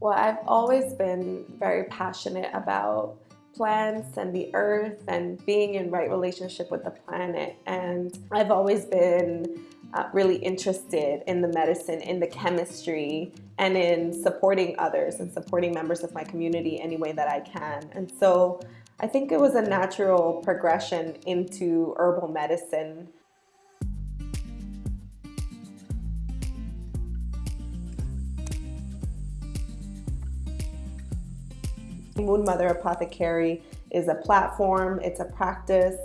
Well, I've always been very passionate about plants and the earth and being in right relationship with the planet. And I've always been uh, really interested in the medicine, in the chemistry, and in supporting others and supporting members of my community any way that I can. And so I think it was a natural progression into herbal medicine. Moon Mother Apothecary is a platform, it's a practice,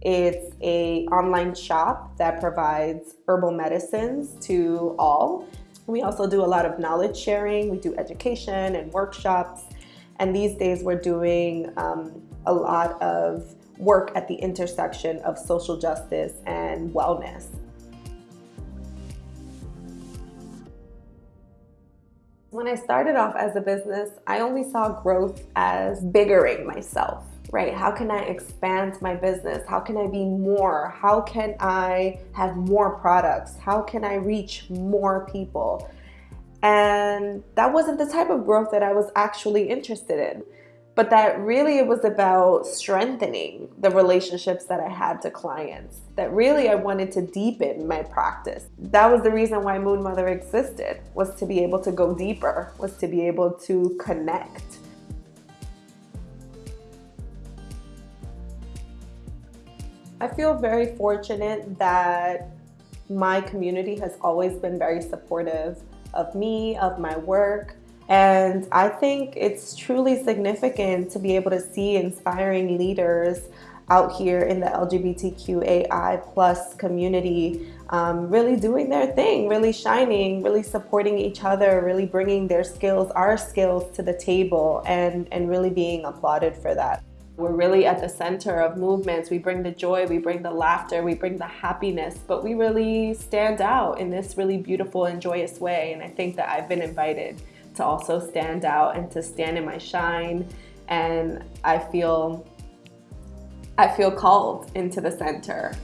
it's a online shop that provides herbal medicines to all. We also do a lot of knowledge sharing. We do education and workshops. And these days we're doing um, a lot of work at the intersection of social justice and wellness. When I started off as a business, I only saw growth as biggering myself right? How can I expand my business? How can I be more? How can I have more products? How can I reach more people? And that wasn't the type of growth that I was actually interested in. But that really it was about strengthening the relationships that I had to clients. That really I wanted to deepen my practice. That was the reason why Moon Mother existed, was to be able to go deeper, was to be able to connect. I feel very fortunate that my community has always been very supportive of me, of my work. And I think it's truly significant to be able to see inspiring leaders out here in the LGBTQAI plus community um, really doing their thing, really shining, really supporting each other, really bringing their skills, our skills to the table and, and really being applauded for that. We're really at the center of movements. We bring the joy, we bring the laughter, we bring the happiness, but we really stand out in this really beautiful and joyous way. And I think that I've been invited to also stand out and to stand in my shine. And I feel, I feel called into the center.